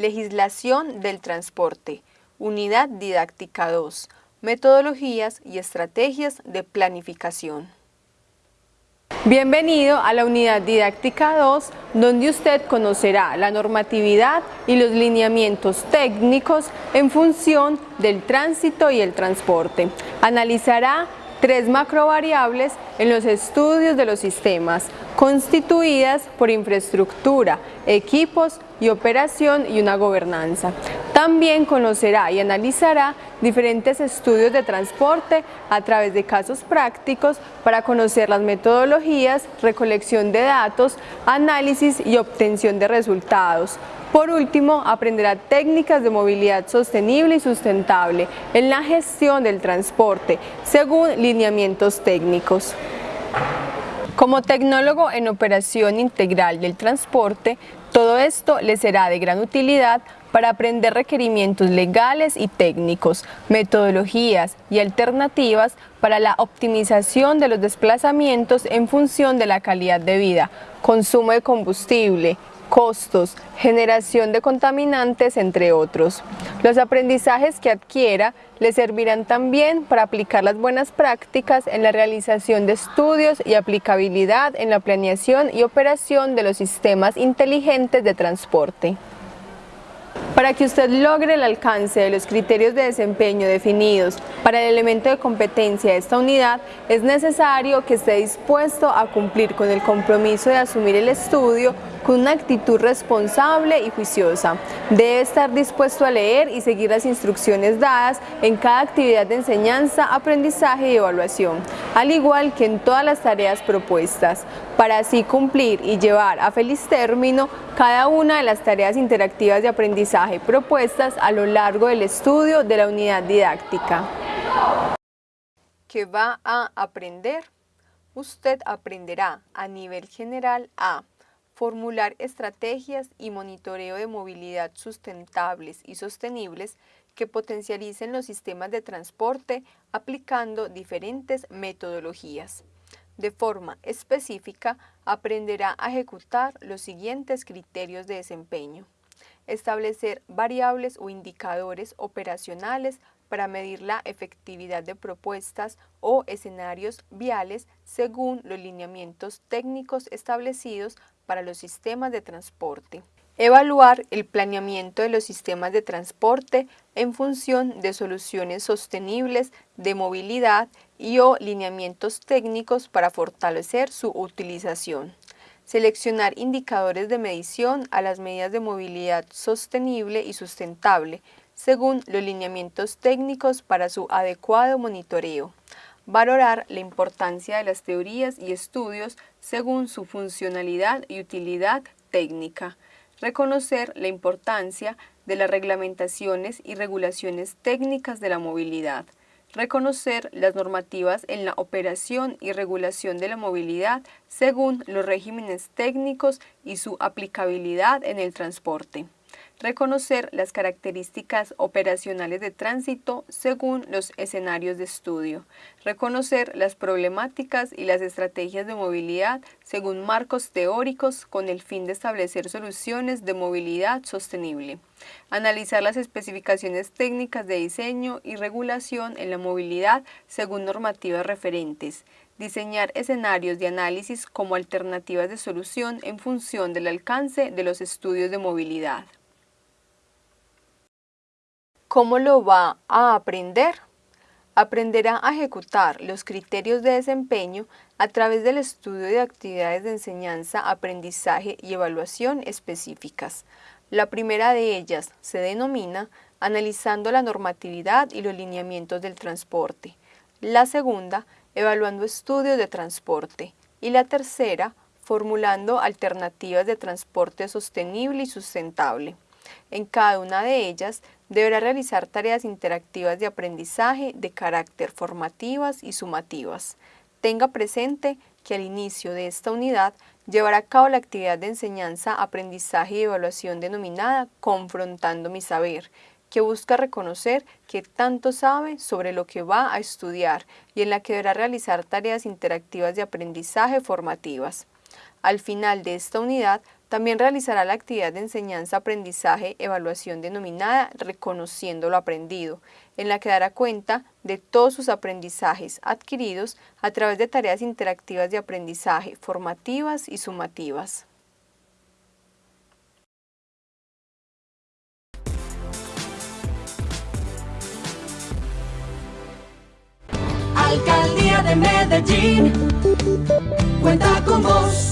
Legislación del transporte. Unidad didáctica 2. Metodologías y estrategias de planificación. Bienvenido a la unidad didáctica 2, donde usted conocerá la normatividad y los lineamientos técnicos en función del tránsito y el transporte. Analizará tres macrovariables en los estudios de los sistemas, constituidas por infraestructura, equipos y operación y una gobernanza. También conocerá y analizará diferentes estudios de transporte a través de casos prácticos para conocer las metodologías, recolección de datos, análisis y obtención de resultados, por último, aprenderá técnicas de movilidad sostenible y sustentable en la gestión del transporte, según lineamientos técnicos. Como tecnólogo en operación integral del transporte, todo esto le será de gran utilidad para aprender requerimientos legales y técnicos, metodologías y alternativas para la optimización de los desplazamientos en función de la calidad de vida, consumo de combustible, costos, generación de contaminantes, entre otros. Los aprendizajes que adquiera le servirán también para aplicar las buenas prácticas en la realización de estudios y aplicabilidad en la planeación y operación de los sistemas inteligentes de transporte. Para que usted logre el alcance de los criterios de desempeño definidos para el elemento de competencia de esta unidad, es necesario que esté dispuesto a cumplir con el compromiso de asumir el estudio con una actitud responsable y juiciosa. Debe estar dispuesto a leer y seguir las instrucciones dadas en cada actividad de enseñanza, aprendizaje y evaluación, al igual que en todas las tareas propuestas, para así cumplir y llevar a feliz término cada una de las tareas interactivas de aprendizaje propuestas a lo largo del estudio de la unidad didáctica. ¿Qué va a aprender? Usted aprenderá a nivel general a formular estrategias y monitoreo de movilidad sustentables y sostenibles que potencialicen los sistemas de transporte aplicando diferentes metodologías. De forma específica, aprenderá a ejecutar los siguientes criterios de desempeño. Establecer variables o indicadores operacionales para medir la efectividad de propuestas o escenarios viales según los lineamientos técnicos establecidos para los sistemas de transporte. Evaluar el planeamiento de los sistemas de transporte en función de soluciones sostenibles de movilidad y o lineamientos técnicos para fortalecer su utilización. Seleccionar indicadores de medición a las medidas de movilidad sostenible y sustentable, según los lineamientos técnicos para su adecuado monitoreo. Valorar la importancia de las teorías y estudios según su funcionalidad y utilidad técnica, reconocer la importancia de las reglamentaciones y regulaciones técnicas de la movilidad, reconocer las normativas en la operación y regulación de la movilidad según los regímenes técnicos y su aplicabilidad en el transporte reconocer las características operacionales de tránsito según los escenarios de estudio, reconocer las problemáticas y las estrategias de movilidad según marcos teóricos con el fin de establecer soluciones de movilidad sostenible, analizar las especificaciones técnicas de diseño y regulación en la movilidad según normativas referentes, diseñar escenarios de análisis como alternativas de solución en función del alcance de los estudios de movilidad. ¿Cómo lo va a aprender? Aprenderá a ejecutar los criterios de desempeño a través del estudio de actividades de enseñanza, aprendizaje y evaluación específicas. La primera de ellas se denomina analizando la normatividad y los lineamientos del transporte. La segunda, evaluando estudios de transporte. Y la tercera, formulando alternativas de transporte sostenible y sustentable. En cada una de ellas deberá realizar tareas interactivas de aprendizaje de carácter formativas y sumativas. Tenga presente que al inicio de esta unidad llevará a cabo la actividad de enseñanza, aprendizaje y evaluación denominada Confrontando mi saber, que busca reconocer que tanto sabe sobre lo que va a estudiar y en la que deberá realizar tareas interactivas de aprendizaje formativas. Al final de esta unidad También realizará la actividad de enseñanza-aprendizaje evaluación denominada Reconociendo lo aprendido, en la que dará cuenta de todos sus aprendizajes adquiridos a través de tareas interactivas de aprendizaje, formativas y sumativas. Alcaldía de Medellín cuenta con vos.